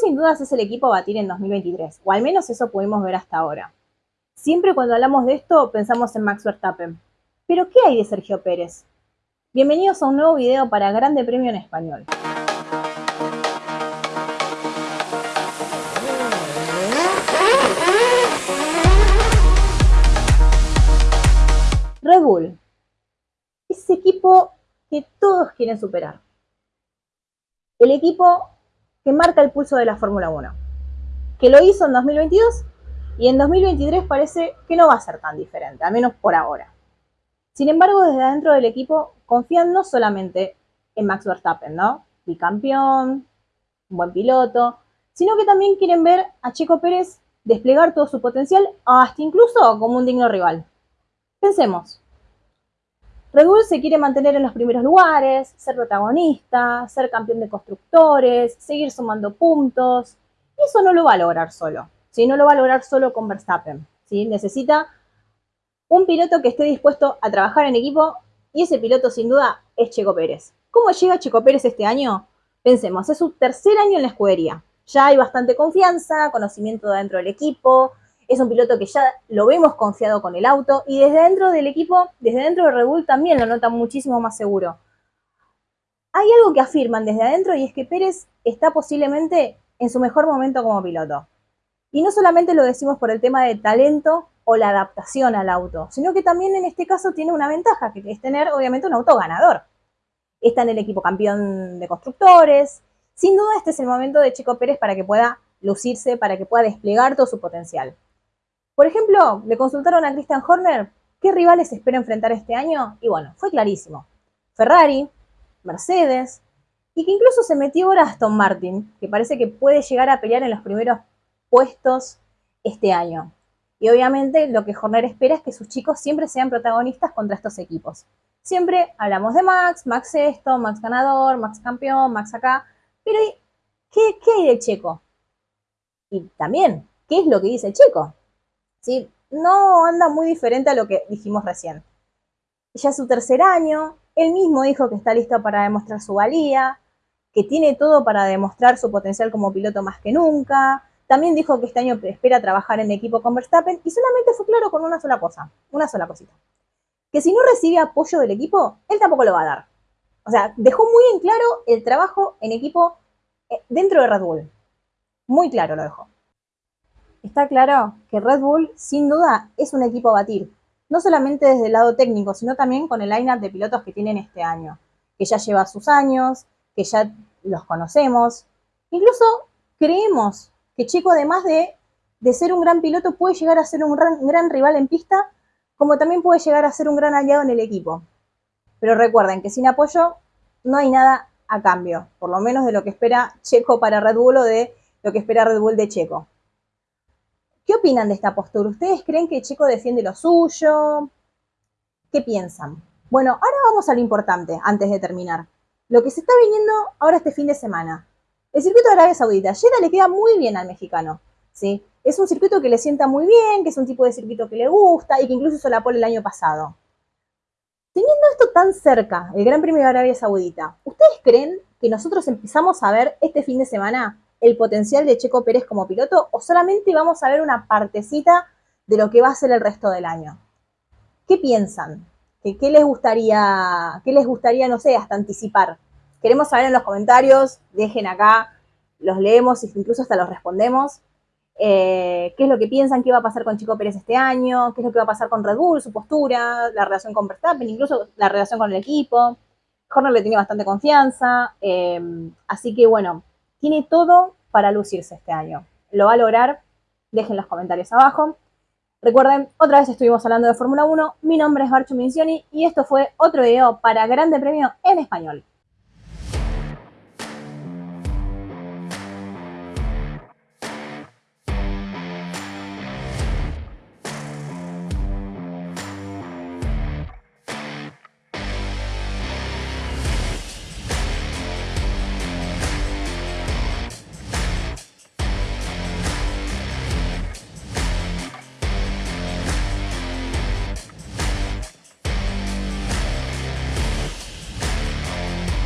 Sin dudas es el equipo a batir en 2023, o al menos eso pudimos ver hasta ahora. Siempre cuando hablamos de esto pensamos en Max Verstappen. Pero ¿qué hay de Sergio Pérez? Bienvenidos a un nuevo video para Grande Premio en Español. Red Bull. Ese equipo que todos quieren superar. El equipo que marca el pulso de la Fórmula 1. Que lo hizo en 2022 y en 2023 parece que no va a ser tan diferente, al menos por ahora. Sin embargo, desde adentro del equipo confían no solamente en Max Verstappen, ¿no? Bicampeón, un buen piloto, sino que también quieren ver a Chico Pérez desplegar todo su potencial, hasta incluso como un digno rival. Pensemos. Red Bull se quiere mantener en los primeros lugares, ser protagonista, ser campeón de constructores, seguir sumando puntos. Y eso no lo va a lograr solo. ¿sí? No lo va a lograr solo con Verstappen. ¿sí? Necesita un piloto que esté dispuesto a trabajar en equipo y ese piloto sin duda es Checo Pérez. ¿Cómo llega Checo Pérez este año? Pensemos, es su tercer año en la escudería. Ya hay bastante confianza, conocimiento dentro del equipo, es un piloto que ya lo vemos confiado con el auto y desde dentro del equipo, desde dentro de Red Bull también lo notan muchísimo más seguro. Hay algo que afirman desde adentro y es que Pérez está posiblemente en su mejor momento como piloto. Y no solamente lo decimos por el tema de talento o la adaptación al auto, sino que también en este caso tiene una ventaja, que es tener obviamente un auto ganador. Está en el equipo campeón de constructores. Sin duda este es el momento de Chico Pérez para que pueda lucirse, para que pueda desplegar todo su potencial. Por ejemplo, le consultaron a Christian Horner qué rivales espera enfrentar este año y bueno, fue clarísimo. Ferrari, Mercedes y que incluso se metió ahora Aston Martin, que parece que puede llegar a pelear en los primeros puestos este año. Y obviamente lo que Horner espera es que sus chicos siempre sean protagonistas contra estos equipos. Siempre hablamos de Max, Max esto, Max ganador, Max campeón, Max acá, pero ¿qué, qué hay de Checo? Y también, ¿qué es lo que dice Checo? ¿Sí? No anda muy diferente a lo que dijimos recién. Ya es su tercer año, él mismo dijo que está listo para demostrar su valía, que tiene todo para demostrar su potencial como piloto más que nunca. También dijo que este año espera trabajar en equipo con Verstappen y solamente fue claro con una sola cosa, una sola cosita. Que si no recibe apoyo del equipo, él tampoco lo va a dar. O sea, dejó muy en claro el trabajo en equipo eh, dentro de Red Bull. Muy claro lo dejó. Está claro que Red Bull, sin duda, es un equipo a batir, no solamente desde el lado técnico, sino también con el line-up de pilotos que tienen este año, que ya lleva sus años, que ya los conocemos. Incluso creemos que Chico, además de, ser un gran piloto, puede llegar a ser un gran, gran rival en pista, como también puede llegar a ser un gran aliado en el equipo. Pero recuerden que sin apoyo no hay nada a cambio, por lo menos de lo que espera Checo para Red Bull o de lo que espera Red Bull de Checo. ¿Qué opinan de esta postura? ¿Ustedes creen que Checo defiende lo suyo? ¿Qué piensan? Bueno, ahora vamos a lo importante, antes de terminar. Lo que se está viniendo ahora este fin de semana. El circuito de Arabia Saudita. Jeddah le queda muy bien al mexicano, ¿sí? Es un circuito que le sienta muy bien, que es un tipo de circuito que le gusta y que incluso hizo la pole el año pasado. Teniendo esto tan cerca, el Gran Premio de Arabia Saudita, ¿ustedes creen que nosotros empezamos a ver este fin de semana el potencial de Checo Pérez como piloto o solamente vamos a ver una partecita de lo que va a ser el resto del año? ¿Qué piensan? ¿Qué, les gustaría, qué les gustaría, no sé, hasta anticipar? Queremos saber en los comentarios, dejen acá, los leemos incluso hasta los respondemos. Eh, qué es lo que piensan, qué va a pasar con Chico Pérez este año, qué es lo que va a pasar con Red Bull, su postura, la relación con Verstappen, incluso la relación con el equipo. Horner le tiene bastante confianza, eh, así que bueno, tiene todo para lucirse este año. ¿Lo va a lograr? Dejen los comentarios abajo. Recuerden, otra vez estuvimos hablando de Fórmula 1. Mi nombre es Barcho Mincioni y esto fue otro video para Grande Premio en Español.